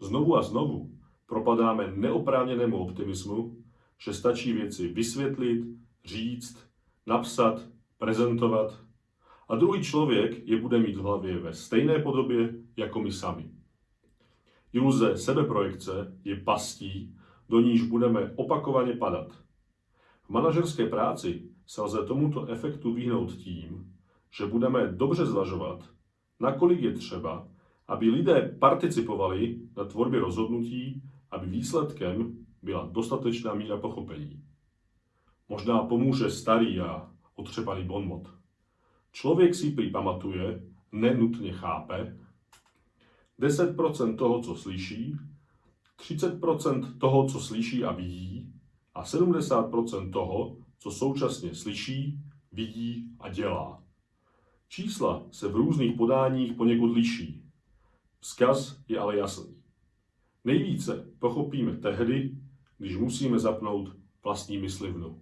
Znovu a znovu propadáme neoprávněnému optimismu, že stačí věci vysvětlit, říct, napsat, prezentovat a druhý člověk je bude mít v hlavě ve stejné podobě jako my sami. Iluze sebeprojekce je pastí, do níž budeme opakovaně padat. V manažerské práci se lze tomuto efektu vyhnout tím, že budeme dobře zvažovat, nakolik je třeba, aby lidé participovali na tvorbě rozhodnutí, aby výsledkem byla dostatečná míra pochopení. Možná pomůže starý a otřepaný bonmot. Člověk si prý pamatuje, nenutně chápe, 10% toho, co slyší, 30% toho, co slyší a vidí a 70% toho, co současně slyší, vidí a dělá. Čísla se v různých podáních poněkud liší. Vzkaz je ale jasný. Nejvíce pochopíme tehdy, když musíme zapnout vlastní myslivnu.